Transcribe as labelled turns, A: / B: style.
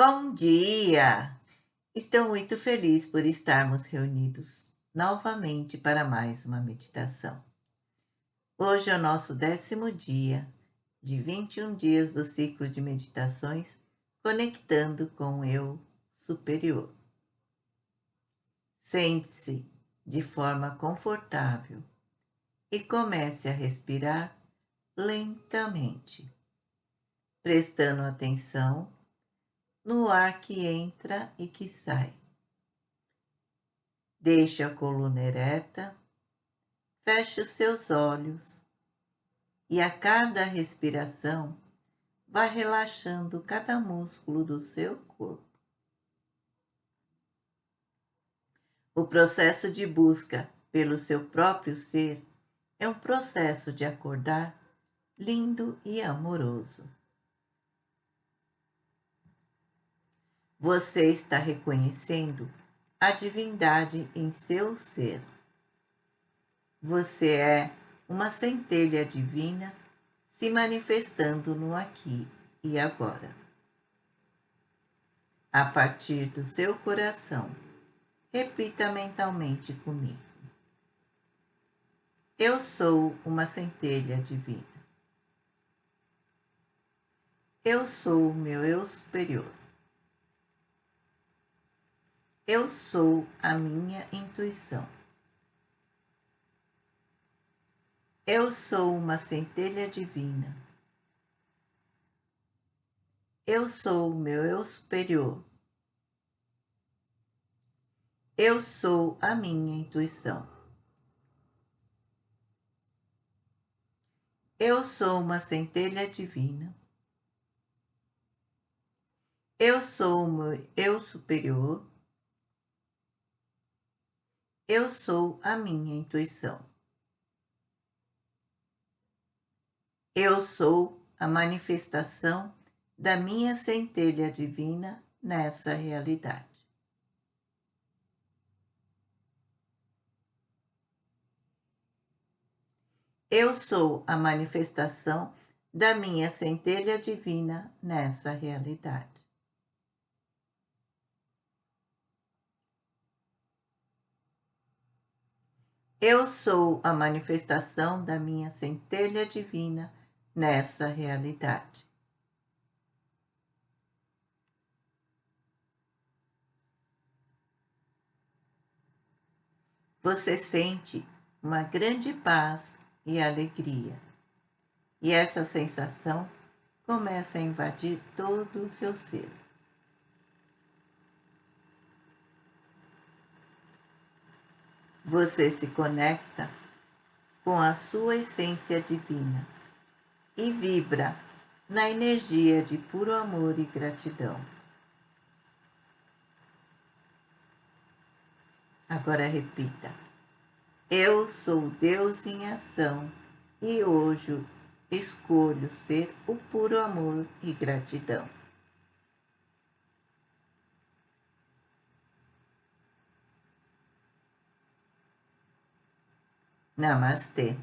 A: Bom dia! Estou muito feliz por estarmos reunidos novamente para mais uma meditação. Hoje é o nosso décimo dia de 21 dias do ciclo de meditações conectando com o Eu Superior. Sente-se de forma confortável e comece a respirar lentamente, prestando atenção no ar que entra e que sai. Deixe a coluna ereta, feche os seus olhos e a cada respiração vá relaxando cada músculo do seu corpo. O processo de busca pelo seu próprio ser é um processo de acordar lindo e amoroso. Você está reconhecendo a divindade em seu ser. Você é uma centelha divina se manifestando no aqui e agora. A partir do seu coração, repita mentalmente comigo. Eu sou uma centelha divina. Eu sou o meu eu superior. Eu sou a minha intuição. Eu sou uma centelha divina. Eu sou o meu eu superior. Eu sou a minha intuição. Eu sou uma centelha divina. Eu sou o meu eu superior. Eu sou a minha intuição. Eu sou a manifestação da minha centelha divina nessa realidade. Eu sou a manifestação da minha centelha divina nessa realidade. Eu sou a manifestação da minha centelha divina nessa realidade. Você sente uma grande paz e alegria. E essa sensação começa a invadir todo o seu ser. Você se conecta com a sua essência divina e vibra na energia de puro amor e gratidão. Agora repita. Eu sou Deus em ação e hoje escolho ser o puro amor e gratidão. Namaste.